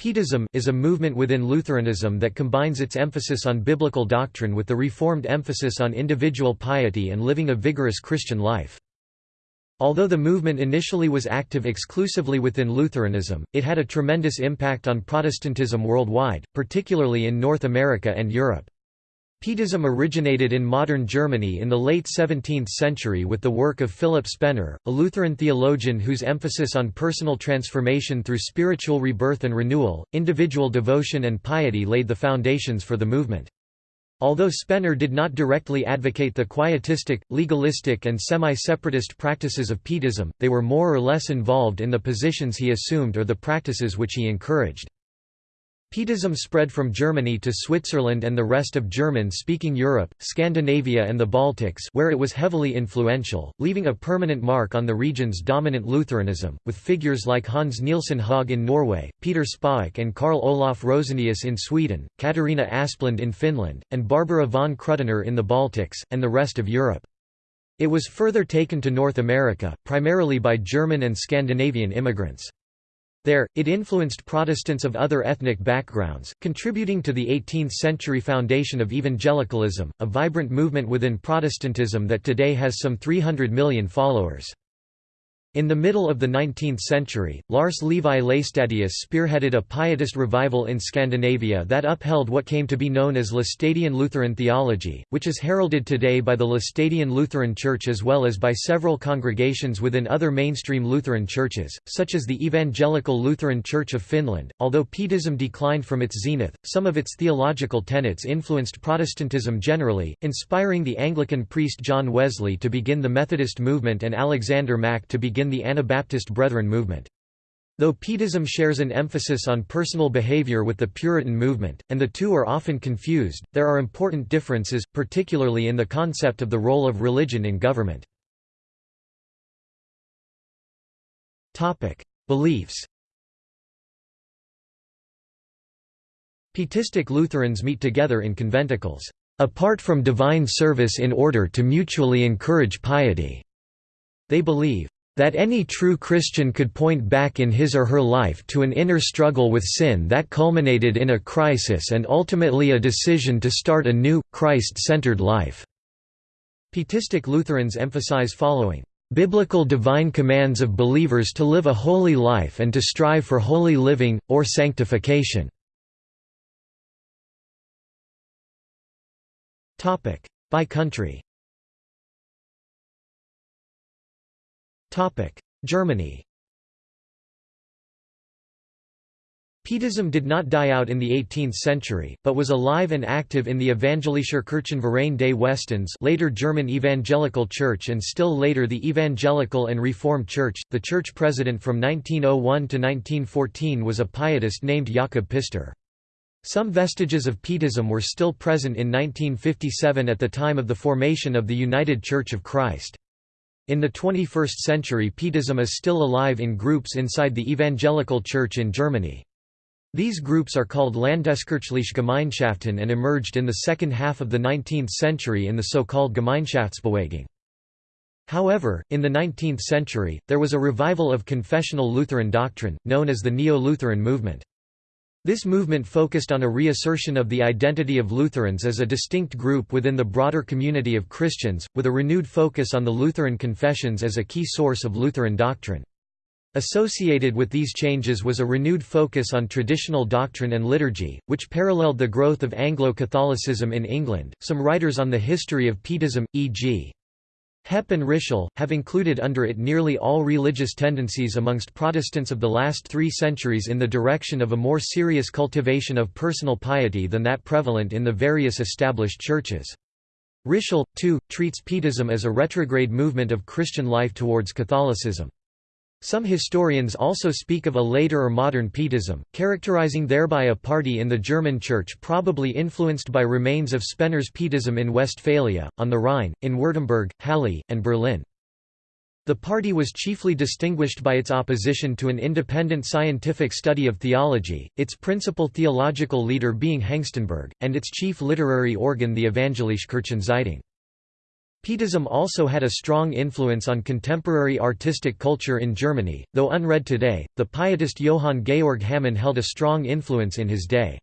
Pietism is a movement within Lutheranism that combines its emphasis on biblical doctrine with the Reformed emphasis on individual piety and living a vigorous Christian life. Although the movement initially was active exclusively within Lutheranism, it had a tremendous impact on Protestantism worldwide, particularly in North America and Europe. Pietism originated in modern Germany in the late 17th century with the work of Philip Spener, a Lutheran theologian whose emphasis on personal transformation through spiritual rebirth and renewal, individual devotion and piety laid the foundations for the movement. Although Spener did not directly advocate the quietistic, legalistic and semi-separatist practices of Pietism, they were more or less involved in the positions he assumed or the practices which he encouraged. Pietism spread from Germany to Switzerland and the rest of German-speaking Europe, Scandinavia and the Baltics where it was heavily influential, leaving a permanent mark on the region's dominant Lutheranism, with figures like Hans Nielsen Hauge in Norway, Peter Spaak and Karl Olof Rosenius in Sweden, Katarina Asplund in Finland, and Barbara von Krüdener in the Baltics, and the rest of Europe. It was further taken to North America, primarily by German and Scandinavian immigrants. There, it influenced Protestants of other ethnic backgrounds, contributing to the 18th-century foundation of evangelicalism, a vibrant movement within Protestantism that today has some 300 million followers. In the middle of the 19th century, Lars Levi Laestadius spearheaded a pietist revival in Scandinavia that upheld what came to be known as Laestadian Lutheran theology, which is heralded today by the Laestadian Lutheran Church as well as by several congregations within other mainstream Lutheran churches, such as the Evangelical Lutheran Church of Finland. Although Pietism declined from its zenith, some of its theological tenets influenced Protestantism generally, inspiring the Anglican priest John Wesley to begin the Methodist movement and Alexander Mack to begin begin the Anabaptist Brethren movement. Though Pietism shares an emphasis on personal behavior with the Puritan movement, and the two are often confused, there are important differences, particularly in the concept of the role of religion in government. Beliefs Pietistic Lutherans meet together in conventicles, apart from divine service in order to mutually encourage piety. They believe, that any true Christian could point back in his or her life to an inner struggle with sin that culminated in a crisis and ultimately a decision to start a new, Christ-centered life." Pietistic Lutherans emphasize following, "...biblical divine commands of believers to live a holy life and to strive for holy living, or sanctification." By country Germany Pietism did not die out in the 18th century, but was alive and active in the Evangelischer Kirchenverein des Westens later German Evangelical Church and still later the Evangelical and Reformed Church. The church president from 1901 to 1914 was a pietist named Jakob Pister. Some vestiges of Pietism were still present in 1957 at the time of the formation of the United Church of Christ. In the 21st century Pietism is still alive in groups inside the Evangelical Church in Germany. These groups are called Landeskirchliche Gemeinschaften and emerged in the second half of the 19th century in the so-called Gemeinschaftsbewegung. However, in the 19th century, there was a revival of confessional Lutheran doctrine, known as the Neo-Lutheran movement. This movement focused on a reassertion of the identity of Lutherans as a distinct group within the broader community of Christians, with a renewed focus on the Lutheran confessions as a key source of Lutheran doctrine. Associated with these changes was a renewed focus on traditional doctrine and liturgy, which paralleled the growth of Anglo-Catholicism in England. Some writers on the history of Pietism, e.g. Heppe and Ritschl, have included under it nearly all religious tendencies amongst Protestants of the last three centuries in the direction of a more serious cultivation of personal piety than that prevalent in the various established churches. Ritschl, too, treats Pietism as a retrograde movement of Christian life towards Catholicism. Some historians also speak of a later or modern Pietism, characterizing thereby a party in the German Church probably influenced by remains of Spener's Pietism in Westphalia, on the Rhine, in Württemberg, Halle, and Berlin. The party was chiefly distinguished by its opposition to an independent scientific study of theology, its principal theological leader being Hengstenberg, and its chief literary organ the Evangelische Kirchenzeitung. Pietism also had a strong influence on contemporary artistic culture in Germany, though unread today. The pietist Johann Georg Hamann held a strong influence in his day.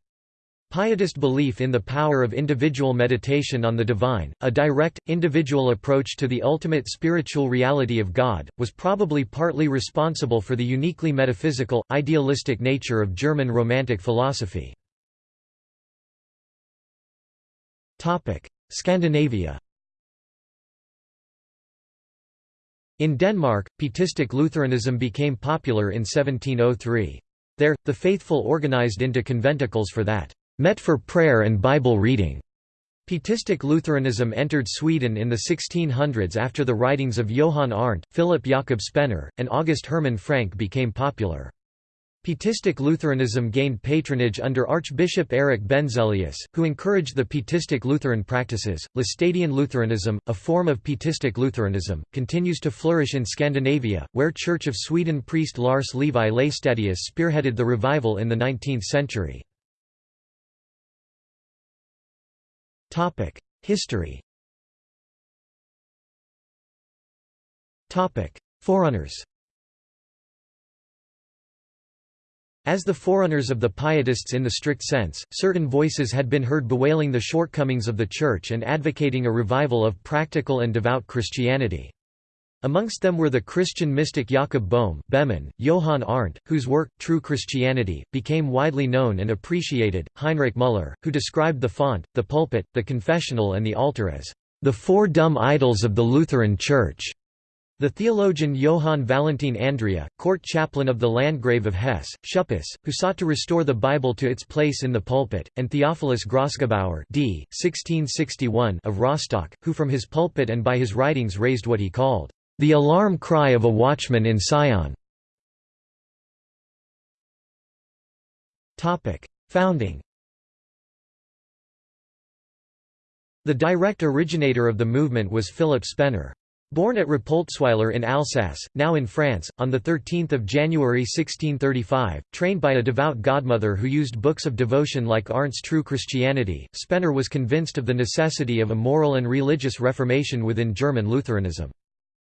Pietist belief in the power of individual meditation on the divine, a direct, individual approach to the ultimate spiritual reality of God, was probably partly responsible for the uniquely metaphysical, idealistic nature of German Romantic philosophy. Scandinavia In Denmark, Pietistic Lutheranism became popular in 1703. There, the faithful organized into conventicles for that, met for prayer and Bible reading. Pietistic Lutheranism entered Sweden in the 1600s after the writings of Johann Arndt, Philip Jakob Spener, and August Hermann Francke became popular. Pietistic Lutheranism gained patronage under Archbishop Eric Benzelius, who encouraged the Pietistic Lutheran practices. Laestadian Lutheranism, a form of Pietistic Lutheranism, continues to flourish in Scandinavia, where Church of Sweden priest Lars Levi Laestadius spearheaded the revival in the 19th century. History Forerunners As the forerunners of the Pietists in the strict sense, certain voices had been heard bewailing the shortcomings of the Church and advocating a revival of practical and devout Christianity. Amongst them were the Christian mystic Jakob Boehme, Behmen, Johann Arndt, whose work, True Christianity, became widely known and appreciated, Heinrich Müller, who described the font, the pulpit, the confessional and the altar as the four dumb idols of the Lutheran Church. The theologian Johann Valentin Andreae, court chaplain of the Landgrave of Hesse, Schuppius, who sought to restore the Bible to its place in the pulpit, and Theophilus Grosgebauer d. 1661 of Rostock, who from his pulpit and by his writings raised what he called, "...the alarm cry of a watchman in Sion." Founding The direct originator of the movement was Philip Spener. Born at Rapoltsweiler in Alsace, now in France, on 13 January 1635, trained by a devout godmother who used books of devotion like Arndt's True Christianity, Spener was convinced of the necessity of a moral and religious reformation within German Lutheranism.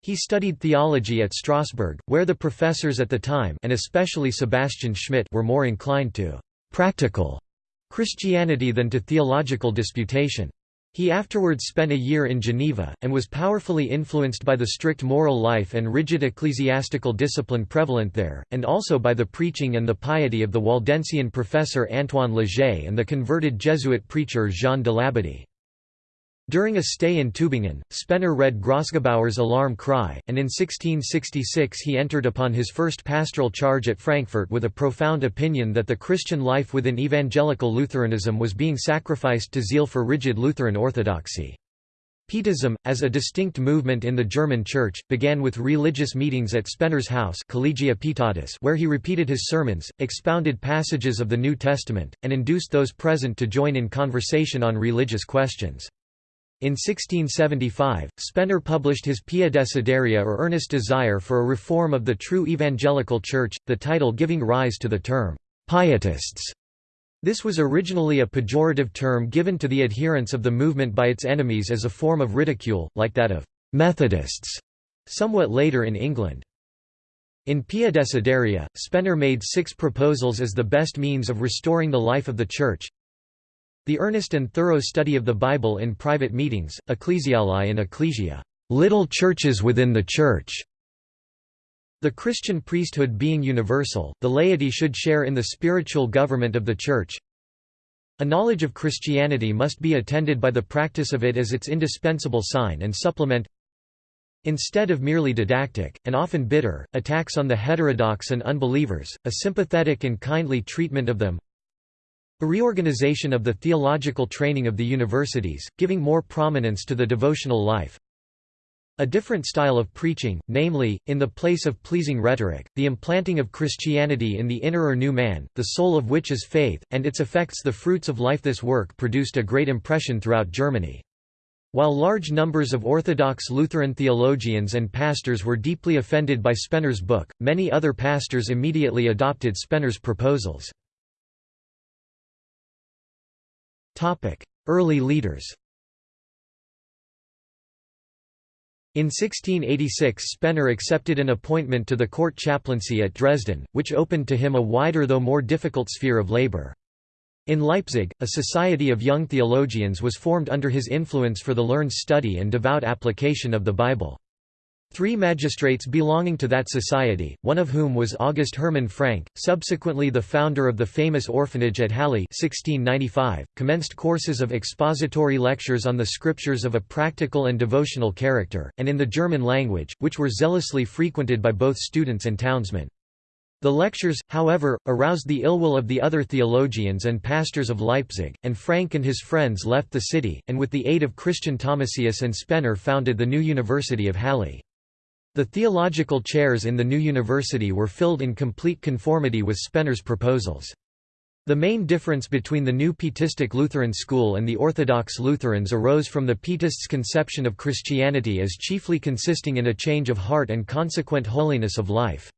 He studied theology at Strasbourg, where the professors at the time and especially Sebastian Schmidt were more inclined to «practical» Christianity than to theological disputation. He afterwards spent a year in Geneva, and was powerfully influenced by the strict moral life and rigid ecclesiastical discipline prevalent there, and also by the preaching and the piety of the Waldensian professor Antoine Leger and the converted Jesuit preacher Jean de Labadie. During a stay in Tübingen, Spener read Grosgebauer's Alarm Cry, and in 1666 he entered upon his first pastoral charge at Frankfurt with a profound opinion that the Christian life within evangelical Lutheranism was being sacrificed to zeal for rigid Lutheran orthodoxy. Pietism, as a distinct movement in the German Church, began with religious meetings at Spener's house Collegia Pietatis where he repeated his sermons, expounded passages of the New Testament, and induced those present to join in conversation on religious questions. In 1675, Spener published his Pia Desideria or earnest desire for a reform of the true evangelical church, the title giving rise to the term, Pietists. This was originally a pejorative term given to the adherents of the movement by its enemies as a form of ridicule, like that of Methodists, somewhat later in England. In Pia Desideria, Spener made six proposals as the best means of restoring the life of the Church, the earnest and thorough study of the Bible in private meetings, ecclesiolae and ecclesia little churches within the Church". The Christian priesthood being universal, the laity should share in the spiritual government of the Church. A knowledge of Christianity must be attended by the practice of it as its indispensable sign and supplement Instead of merely didactic, and often bitter, attacks on the heterodox and unbelievers, a sympathetic and kindly treatment of them a reorganization of the theological training of the universities, giving more prominence to the devotional life. A different style of preaching, namely, in the place of pleasing rhetoric, the implanting of Christianity in the inner or new man, the soul of which is faith, and its effects the fruits of life This work produced a great impression throughout Germany. While large numbers of Orthodox Lutheran theologians and pastors were deeply offended by Spener's book, many other pastors immediately adopted Spener's proposals. Early leaders In 1686 Spener accepted an appointment to the court chaplaincy at Dresden, which opened to him a wider though more difficult sphere of labor. In Leipzig, a society of young theologians was formed under his influence for the learned study and devout application of the Bible. Three magistrates belonging to that society, one of whom was August Hermann Francke, subsequently the founder of the famous orphanage at Halle 1695, commenced courses of expository lectures on the scriptures of a practical and devotional character, and in the German language, which were zealously frequented by both students and townsmen. The lectures, however, aroused the ill will of the other theologians and pastors of Leipzig, and Francke and his friends left the city, and with the aid of Christian Thomasius and Spener founded the new University of Halle. The theological chairs in the new university were filled in complete conformity with Spener's proposals. The main difference between the new Pietistic Lutheran school and the Orthodox Lutherans arose from the Pietists' conception of Christianity as chiefly consisting in a change of heart and consequent holiness of life.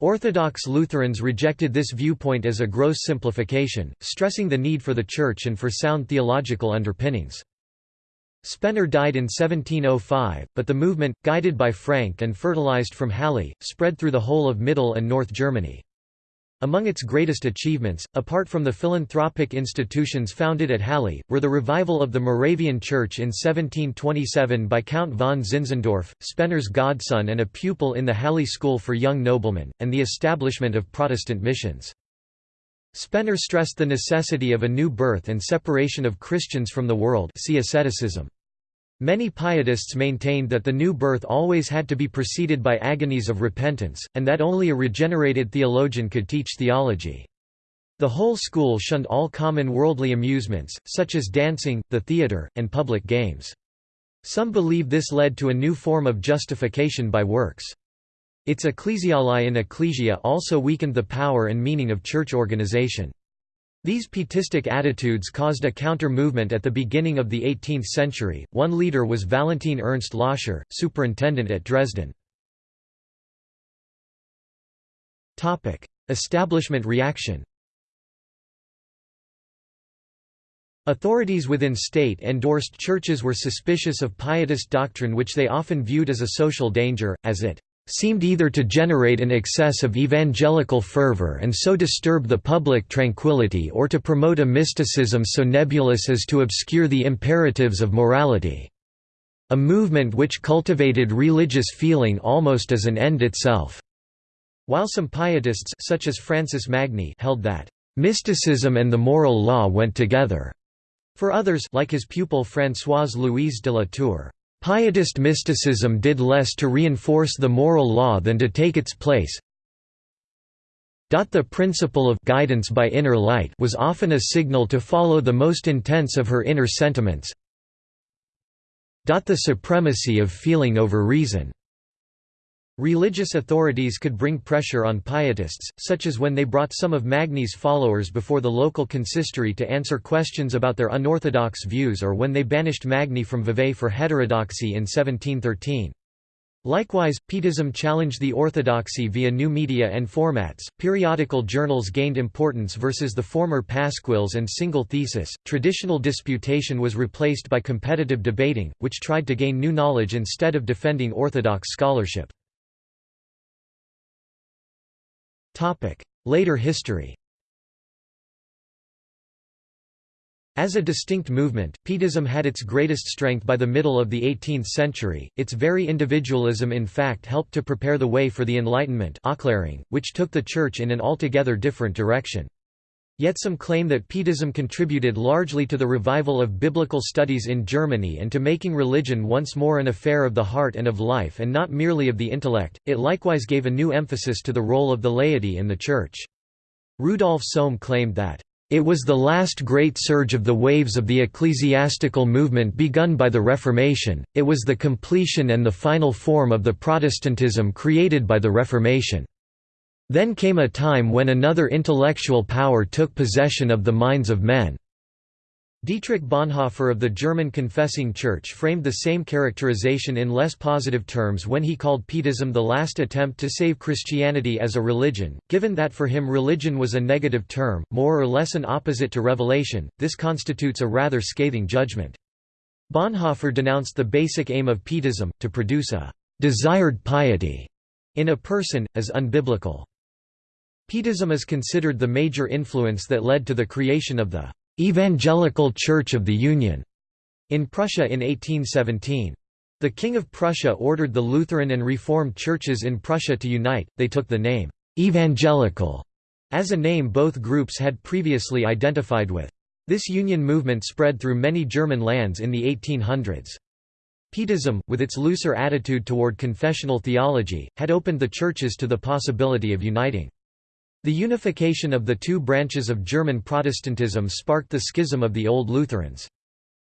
Orthodox Lutherans rejected this viewpoint as a gross simplification, stressing the need for the Church and for sound theological underpinnings. Spener died in 1705, but the movement, guided by Francke and fertilized from Halle, spread through the whole of Middle and North Germany. Among its greatest achievements, apart from the philanthropic institutions founded at Halle, were the revival of the Moravian Church in 1727 by Count von Zinzendorf, Spener's godson and a pupil in the Halle School for Young Noblemen, and the establishment of Protestant missions. Spener stressed the necessity of a new birth and separation of Christians from the world see asceticism. Many pietists maintained that the new birth always had to be preceded by agonies of repentance, and that only a regenerated theologian could teach theology. The whole school shunned all common worldly amusements, such as dancing, the theatre, and public games. Some believe this led to a new form of justification by works. Its ecclesiolae in ecclesia also weakened the power and meaning of church organization. These pietistic attitudes caused a counter-movement at the beginning of the 18th century. One leader was Valentin Ernst Loscher, superintendent at Dresden. Topic: Establishment reaction. Authorities within state-endorsed churches were suspicious of pietist doctrine which they often viewed as a social danger, as it seemed either to generate an excess of evangelical fervor and so disturb the public tranquility or to promote a mysticism so nebulous as to obscure the imperatives of morality. A movement which cultivated religious feeling almost as an end itself. While some pietists such as Francis Magny held that mysticism and the moral law went together. For others like his pupil Françoise Louise de la Tour, Pietist mysticism did less to reinforce the moral law than to take its place. The principle of guidance by inner light was often a signal to follow the most intense of her inner sentiments. The supremacy of feeling over reason Religious authorities could bring pressure on pietists, such as when they brought some of Magny's followers before the local consistory to answer questions about their unorthodox views or when they banished Magny from Vevey for heterodoxy in 1713. Likewise, Pietism challenged the orthodoxy via new media and formats. Periodical journals gained importance versus the former pasquils and single thesis. Traditional disputation was replaced by competitive debating, which tried to gain new knowledge instead of defending orthodox scholarship. Later history. As a distinct movement, Pietism had its greatest strength by the middle of the 18th century, its very individualism in fact helped to prepare the way for the Enlightenment which took the Church in an altogether different direction. Yet some claim that Pietism contributed largely to the revival of biblical studies in Germany and to making religion once more an affair of the heart and of life and not merely of the intellect. It likewise gave a new emphasis to the role of the laity in the Church. Rudolf Sohm claimed that, It was the last great surge of the waves of the ecclesiastical movement begun by the Reformation, it was the completion and the final form of the Protestantism created by the Reformation. Then came a time when another intellectual power took possession of the minds of men. Dietrich Bonhoeffer of the German Confessing Church framed the same characterization in less positive terms when he called Pietism the last attempt to save Christianity as a religion. Given that for him religion was a negative term, more or less an opposite to revelation, this constitutes a rather scathing judgment. Bonhoeffer denounced the basic aim of Pietism, to produce a «desired piety» in a person, as unbiblical. Pietism is considered the major influence that led to the creation of the «Evangelical Church of the Union» in Prussia in 1817. The King of Prussia ordered the Lutheran and Reformed churches in Prussia to unite, they took the name «evangelical» as a name both groups had previously identified with. This union movement spread through many German lands in the 1800s. Pietism, with its looser attitude toward confessional theology, had opened the churches to the possibility of uniting. The unification of the two branches of German Protestantism sparked the schism of the Old Lutherans.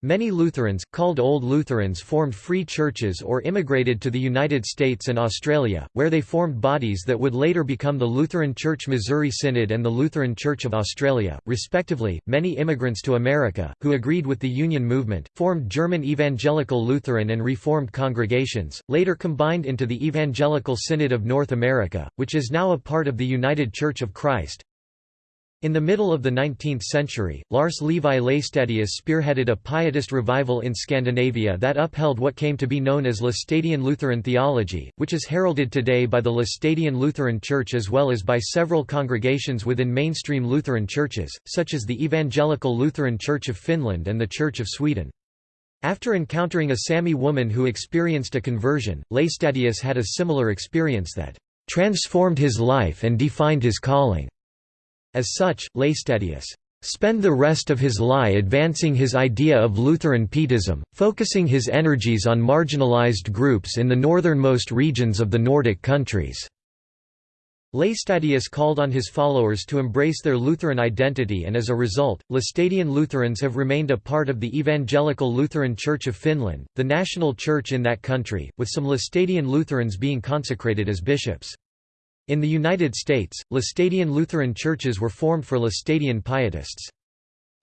Many Lutherans, called Old Lutherans formed free churches or immigrated to the United States and Australia, where they formed bodies that would later become the Lutheran Church Missouri Synod and the Lutheran Church of Australia, respectively. Many immigrants to America, who agreed with the Union movement, formed German Evangelical Lutheran and Reformed congregations, later combined into the Evangelical Synod of North America, which is now a part of the United Church of Christ. In the middle of the 19th century, Lars Levi Laestadius spearheaded a pietist revival in Scandinavia that upheld what came to be known as Laestadian Lutheran theology, which is heralded today by the Laestadian Lutheran Church as well as by several congregations within mainstream Lutheran churches, such as the Evangelical Lutheran Church of Finland and the Church of Sweden. After encountering a Sami woman who experienced a conversion, Laestadius had a similar experience that transformed his life and defined his calling. As such, Laestadius spend the rest of his life advancing his idea of Lutheran Pietism, focusing his energies on marginalized groups in the northernmost regions of the Nordic countries. Laestadius called on his followers to embrace their Lutheran identity and as a result, Laestadian Lutherans have remained a part of the Evangelical Lutheran Church of Finland, the national church in that country, with some Laestadian Lutherans being consecrated as bishops. In the United States, Laestadian Lutheran churches were formed for Laestadian pietists.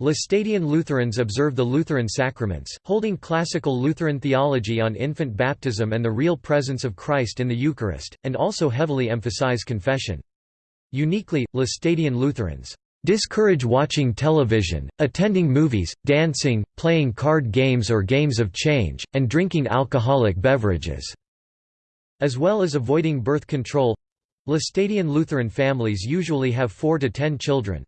Laestadian Lutherans observe the Lutheran sacraments, holding classical Lutheran theology on infant baptism and the real presence of Christ in the Eucharist, and also heavily emphasize confession. Uniquely, Laestadian Lutherans discourage watching television, attending movies, dancing, playing card games or games of change, and drinking alcoholic beverages, as well as avoiding birth control. Laestadian Lutheran families usually have 4 to 10 children.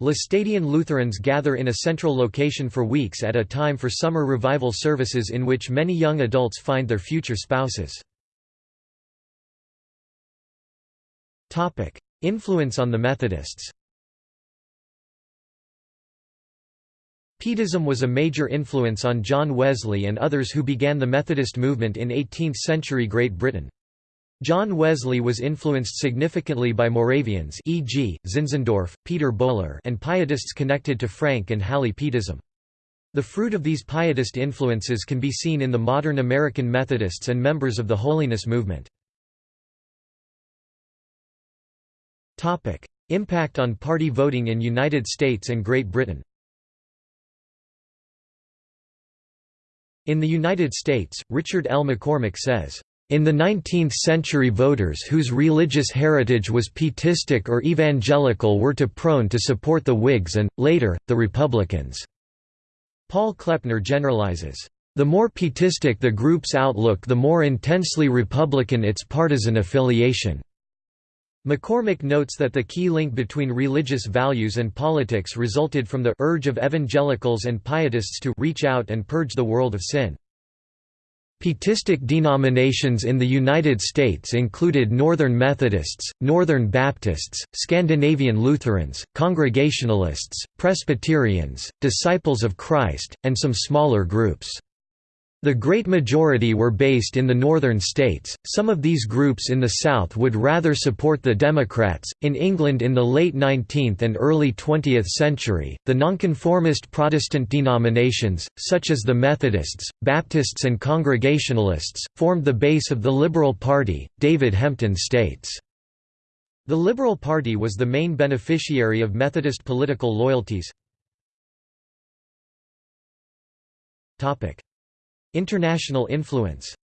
Laestadian Lutherans gather in a central location for weeks at a time for summer revival services in which many young adults find their future spouses. Influence on the Methodists Pietism was a major influence on John Wesley and others who began the Methodist movement in 18th-century Great Britain. John Wesley was influenced significantly by Moravians e.g., Zinzendorf, Peter Böhler and Pietists connected to Francke and Halle Pietism. The fruit of these Pietist influences can be seen in the modern American Methodists and members of the Holiness movement. Impact on party voting in United States and Great Britain In the United States, Richard L. McCormick says, in the 19th century voters whose religious heritage was pietistic or evangelical were to prone to support the Whigs and, later, the Republicans. Paul Kleppner generalizes, "...the more pietistic the group's outlook the more intensely Republican its partisan affiliation." McCormick notes that the key link between religious values and politics resulted from the urge of evangelicals and pietists to reach out and purge the world of sin. Pietistic denominations in the United States included Northern Methodists, Northern Baptists, Scandinavian Lutherans, Congregationalists, Presbyterians, Disciples of Christ, and some smaller groups. The great majority were based in the northern states, some of these groups in the south would rather support the Democrats. In England in the late 19th and early 20th century, the nonconformist Protestant denominations, such as the Methodists, Baptists, and Congregationalists, formed the base of the Liberal Party, David Hempton states. The Liberal Party was the main beneficiary of Methodist political loyalties. International influence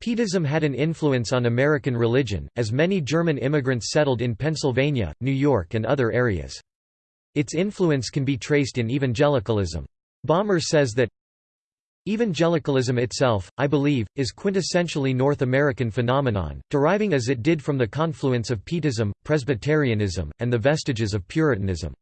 Pietism had an influence on American religion, as many German immigrants settled in Pennsylvania, New York and other areas. Its influence can be traced in evangelicalism. Balmer says that Evangelicalism itself, I believe, is quintessentially North American phenomenon, deriving as it did from the confluence of Pietism, Presbyterianism, and the vestiges of Puritanism.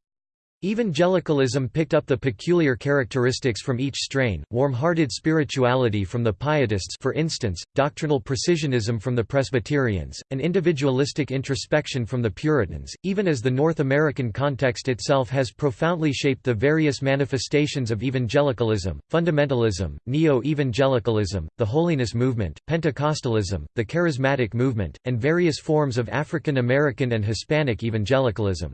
Evangelicalism picked up the peculiar characteristics from each strain, warm-hearted spirituality from the Pietists for instance, doctrinal precisionism from the Presbyterians, and individualistic introspection from the Puritans, even as the North American context itself has profoundly shaped the various manifestations of evangelicalism, fundamentalism, neo-evangelicalism, the holiness movement, Pentecostalism, the charismatic movement, and various forms of African American and Hispanic evangelicalism.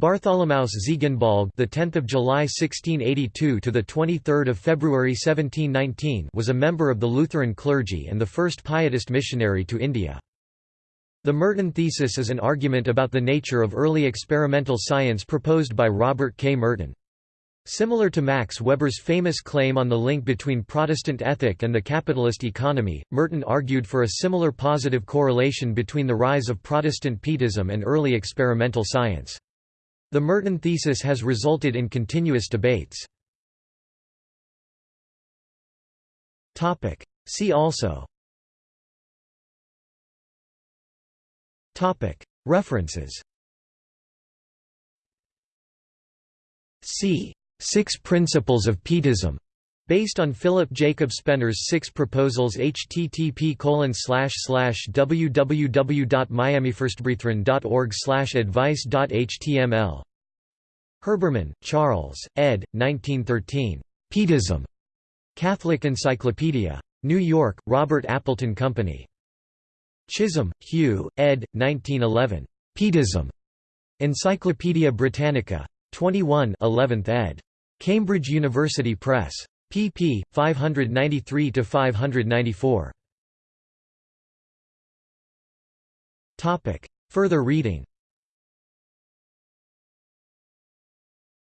Bartholomaus Ziegenbalg, the 10th of July 1682 to the 23rd of February 1719, was a member of the Lutheran clergy and the first Pietist missionary to India. The Merton thesis is an argument about the nature of early experimental science proposed by Robert K. Merton. Similar to Max Weber's famous claim on the link between Protestant ethic and the capitalist economy, Merton argued for a similar positive correlation between the rise of Protestant Pietism and early experimental science. The Merton thesis has resulted in continuous debates. See also. References. C. Six Principles of Pietism Based on Philip Jacob Spener's six proposals http www.miamifirstbrethren.org advice.html Herbermann, Charles, ed. 1913. Pietism. Catholic Encyclopedia. New York, Robert Appleton Company. Chisholm, Hugh, ed. 1911. Pietism. Encyclopædia Britannica. 21 11th ed. Cambridge University Press pp. 593–594. Further reading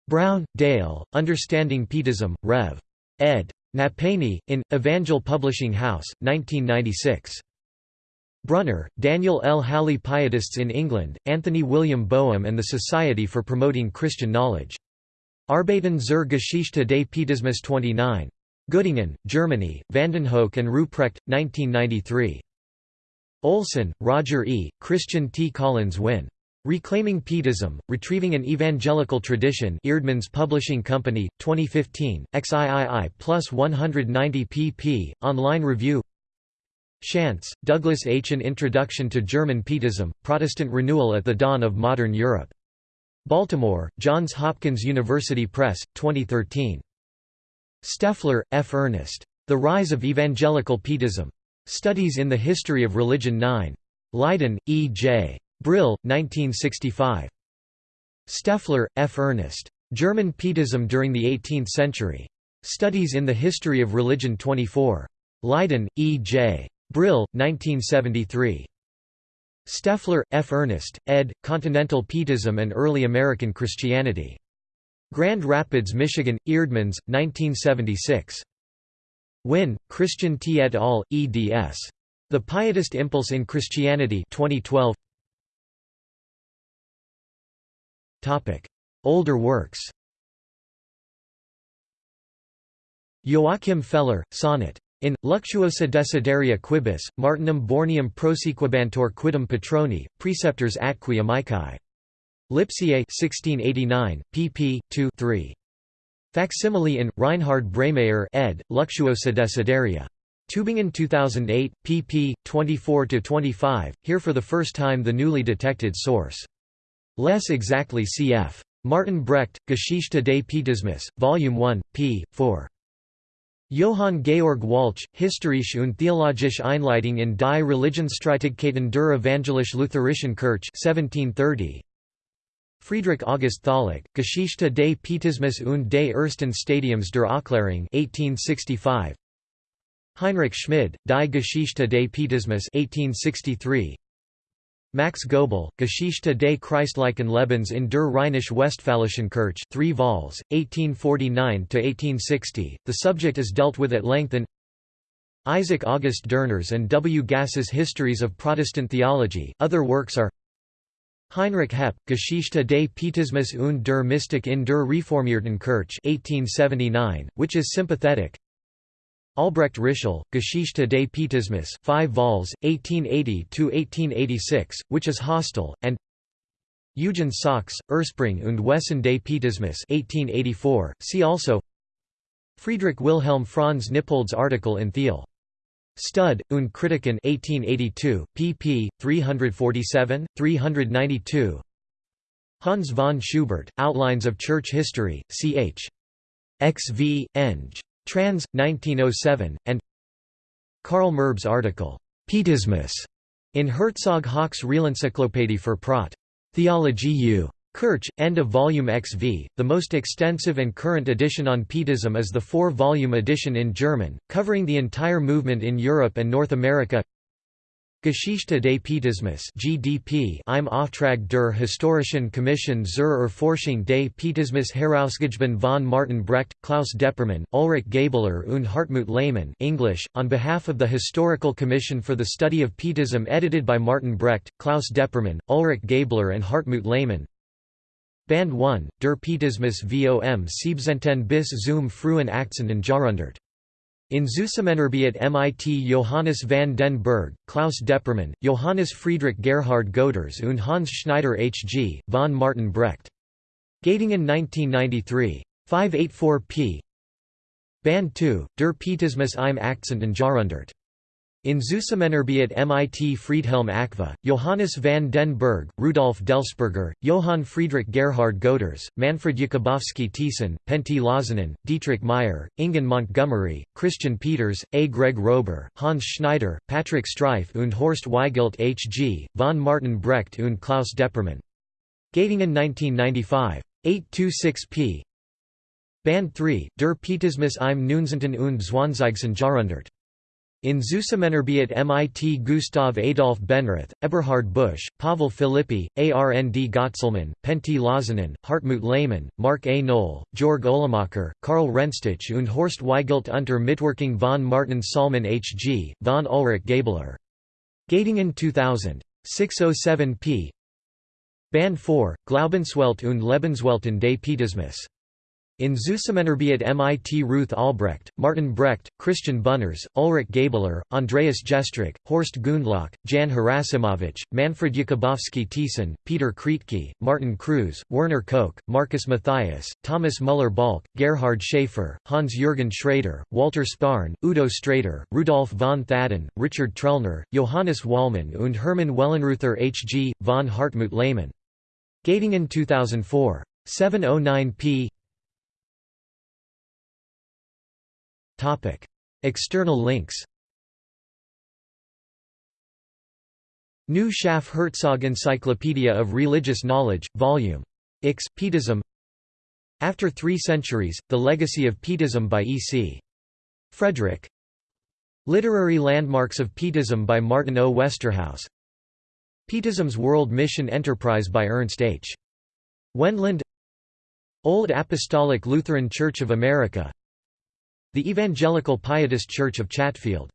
Brown, Dale, Understanding Pietism, Rev. ed. Nappanee, in, Evangel Publishing House, 1996. Brunner, Daniel L. Halle Pietists in England, Anthony William Boehm and the Society for Promoting Christian Knowledge. Arbeiten zur Geschichte des Pietismus 29. Göttingen, Germany, Vandenhoeck and Ruprecht, 1993. Olson, Roger E., Christian T. Collins Winn. Reclaiming Pietism, Retrieving an Evangelical Tradition Eerdmans Publishing Company, 2015, XIII plus 190 pp. Online review Shantz, Douglas H. An Introduction to German Pietism, Protestant Renewal at the Dawn of Modern Europe. Baltimore, Johns Hopkins University Press, 2013. Stoeffler, F. Ernest. The Rise of Evangelical Pietism. Studies in the History of Religion 9. Leiden, E. J. Brill, 1965. Stoeffler, F. Ernest. German Pietism during the 18th Century. Studies in the History of Religion 24. Leiden, E. J. Brill, 1973. Stoeffler, F. Ernest, ed., Continental Pietism and Early American Christianity. Grand Rapids, Michigan, Eerdmans, 1976. Winn, Christian T. et al., eds. The Pietist Impulse in Christianity 2012. Older works Joachim Feller, Sonnet in Luxuosa desideria quibus, Martinum Borneum prosequibantor quidem patroni, preceptors atqui amici. Lipsiae 1689, pp. 2 3. Facsimile in, Reinhard Breymayer ed., Luxuosa desideria. Tübingen 2008, pp. 24–25, here for the first time the newly detected source. Less exactly cf. Martin Brecht, Geschichte des Pietismus, Volume 1, p. 4. Johann Georg Walch, Historische und theologische Einleitung in die Religionsstreitigkeiten der Evangelisch Lutherischen Kirche 1730. Friedrich August Tholuck, Geschichte des Pietismus und des ersten Stadiums der Aufklärung 1865. Heinrich Schmid, Die Geschichte des Pietismus 1863. Max Goebel, Geschichte des Christlichen Lebens in der Rheinisch-Westfälischen Kirche 3 vols, 1849–1860, the subject is dealt with at length in Isaac August Dörner's and W. Gass's Histories of Protestant Theology, other works are Heinrich Heppe, Geschichte des Pietismus und der Mystik in der Reformierten Kirche 1879, which is sympathetic. Albrecht Ritschl, Geschichte des Pietismus 5 vols, 1880–1886, which is hostile, and Eugen Sachs, Ursprung und Wesen des Pietismus 1884, see also Friedrich Wilhelm Franz Nippold's article in Thiel. Stud, und Kritiken 1882, pp. 347, 392 Hans von Schubert, Outlines of Church History, ch. XV, Eng. Trans. 1907, and Karl Merb's article, Pietismus, in Herzog Hauck's Realencyclopädie für Prot. Theologie u. Kirch, end of volume XV. The most extensive and current edition on Pietism is the four volume edition in German, covering the entire movement in Europe and North America. Geschichte des Pietismus GDP im Auftrag der Historischen Kommission zur Erforschung des Pietismus herausgegeben von Martin Brecht, Klaus Deppermann, Ulrich Gaebler und Hartmut Lehmann English, on behalf of the Historical Commission for the Study of Pietism edited by Martin Brecht, Klaus Deppermann, Ulrich Gaebler and Hartmut Lehmann Band 1, Der Pietismus vom 17. bis zum frühen 18. Jahrhundert in Zusammenarbeit mit Johannes van den Berg, Klaus Deppermann, Johannes Friedrich Gerhard Goeters und Hans Schneider H.G., von Martin Brecht. Göttingen 1993. 584 p. Band 2, Der Pietismus im 18. Jahrhundert. In Zusammenarbeit mit Friedhelm Ackva, Johannes van den Berg, Rudolf Dellsperger, Johann Friedrich Gerhard Goeters, Manfred Jakubowski Thiessen, Pentti Laasonen, Dietrich Meyer, Ingun Montgomery, Christian Peters, A. Greg Rober, Hans Schneider, Patrick Streiff und Horst Weigelt H.G., von Martin Brecht und Klaus Deppermann. Göttingen 1995. 826 p. Band 3, Der Pietismus im 19. und 20. Jahrhundert. In Zusammenarbeit mit Gustav Adolf Benrath, Eberhard Busch, Pavel Philippi, Arnd Gotzelmann, Pentti Laasonen, Hartmut Lehmann, Mark A. Noll, Georg Ohlemacher, Karl Rennstich und Horst Weigelt unter Mitwirkung von Martin Sallmann H.G., von Ulrich Gaebler. Göttingen 2000. 607 p. Band 4, Glaubenswelt und Lebenswelten des Pietismus. In Zusammenarbeit mit Ruth Albrecht, Martin Brecht, Christian Bunners, Ulrich Gaebler, Andreas Gestrich, Horst Gundlach, Jan Harasimowicz, Manfred Jakubowski Thiessen, Peter Kriedte, Martin Kruse, Werner Koch, Marcus Matthias, Thomas Müller-Bahlke, Gerhard Schaefer, Hans-Jürgen Schrader, Walter Sparn, Udo Sträter, Rudolf von Thaden, Richard Trellner, Johannes Wallmann und Hermann Wellenreuther H.G., von Hartmut Lehmann. Göttingen 2004. 709 p. External links New Schaff Herzog Encyclopedia of Religious Knowledge, Vol. Ix, Pietism After Three Centuries, The Legacy of Pietism by E. C. Frederick Literary Landmarks of Pietism by Martin O. Westerhaus Pietism's World Mission Enterprise by Ernst H. Wendland Old Apostolic Lutheran Church of America the Evangelical Pietist Church of Chatfield